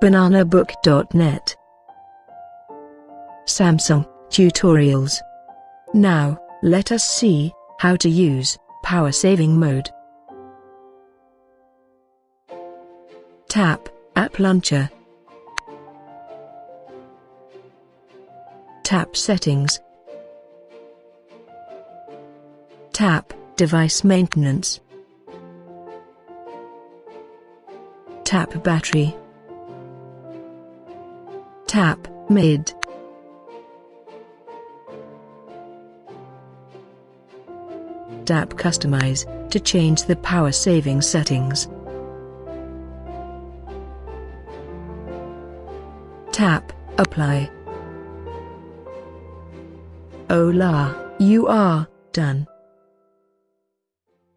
bananabook.net Samsung Tutorials. Now, let us see how to use power saving mode. Tap App Launcher. Tap Settings. Tap Device Maintenance. Tap Battery Tap Mid Tap Customize to change the power saving settings. Tap Apply. Hola, you are done.